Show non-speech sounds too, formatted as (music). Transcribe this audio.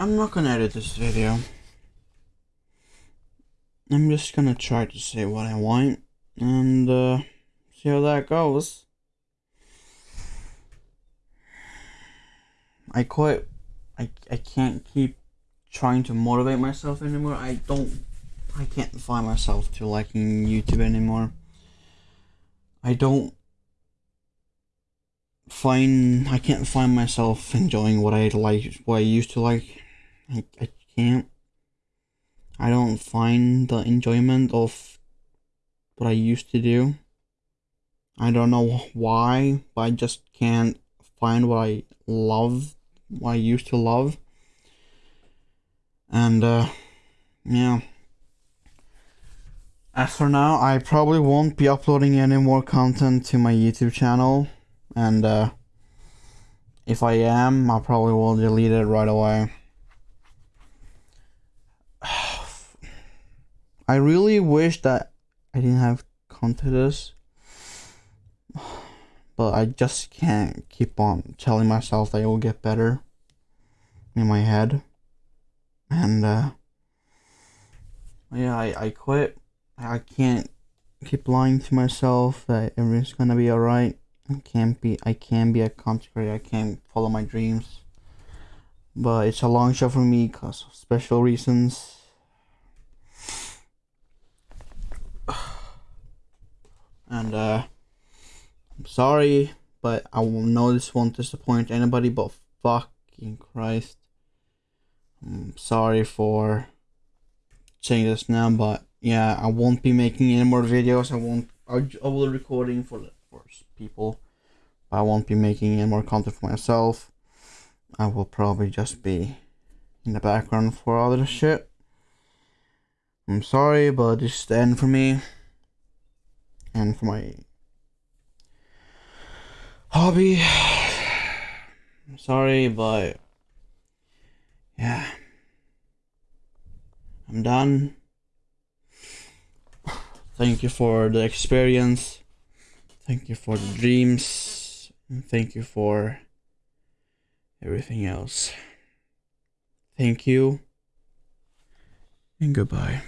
I'm not gonna edit this video. I'm just gonna try to say what I want and uh, see how that goes. I quit. I, I can't keep trying to motivate myself anymore. I don't. I can't find myself to liking YouTube anymore. I don't find. I can't find myself enjoying what I like, what I used to like. I, I can't. I don't find the enjoyment of what I used to do. I don't know why, but I just can't find what I love, what I used to love. And, uh, yeah. As for now, I probably won't be uploading any more content to my YouTube channel. And, uh, if I am, I probably will delete it right away. I really wish that I didn't have contact but I just can't keep on telling myself that it will get better in my head. And uh yeah, I, I quit. I can't keep lying to myself that everything's gonna be alright. I can't be I can be a content I can't follow my dreams. But it's a long shot for me because of special reasons and uh, I'm sorry, but I know this won't disappoint anybody, but fucking Christ. I'm sorry for saying this now, but yeah, I won't be making any more videos. I won't. I, will recording for for people. I won't be making any more content for myself. I will probably just be in the background for all other shit. I'm sorry, but this is the end for me and for my hobby. I'm (sighs) sorry, but yeah, I'm done. Thank you for the experience. Thank you for the dreams. And thank you for everything else. Thank you and goodbye.